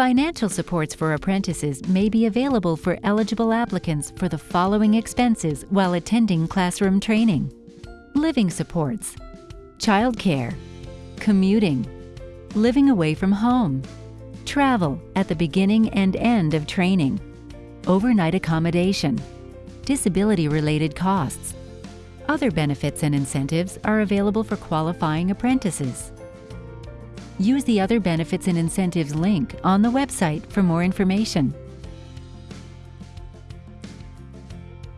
Financial supports for apprentices may be available for eligible applicants for the following expenses while attending classroom training. Living supports, childcare, commuting, living away from home, travel at the beginning and end of training, overnight accommodation, disability-related costs. Other benefits and incentives are available for qualifying apprentices. Use the Other Benefits and Incentives link on the website for more information.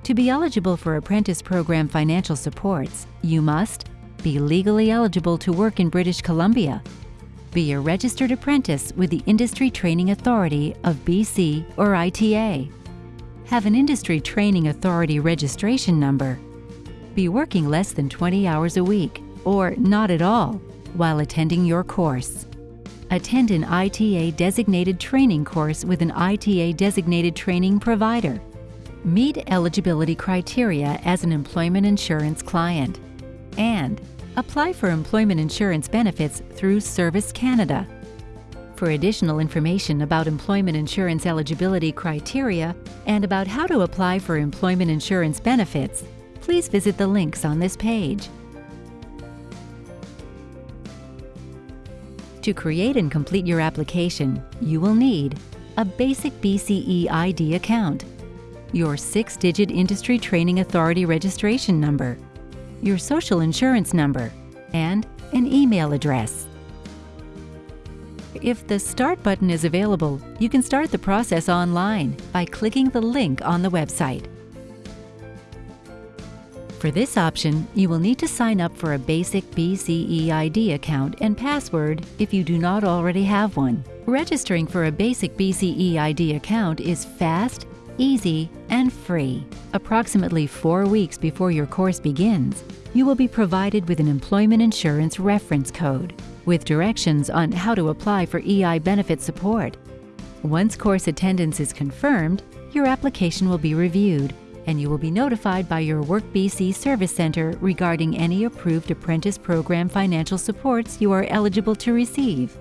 To be eligible for Apprentice Program financial supports, you must be legally eligible to work in British Columbia, be a registered apprentice with the Industry Training Authority of BC or ITA, have an Industry Training Authority registration number, be working less than 20 hours a week or not at all while attending your course. Attend an ITA designated training course with an ITA designated training provider. Meet eligibility criteria as an employment insurance client. And apply for employment insurance benefits through Service Canada. For additional information about employment insurance eligibility criteria and about how to apply for employment insurance benefits, please visit the links on this page. To create and complete your application, you will need a basic BCeID account, your six-digit Industry Training Authority registration number, your social insurance number, and an email address. If the Start button is available, you can start the process online by clicking the link on the website. For this option, you will need to sign up for a basic BCeID account and password if you do not already have one. Registering for a basic BCeID account is fast, easy, and free. Approximately four weeks before your course begins, you will be provided with an employment insurance reference code with directions on how to apply for EI benefit support. Once course attendance is confirmed, your application will be reviewed and you will be notified by your WorkBC Service Center regarding any approved apprentice program financial supports you are eligible to receive.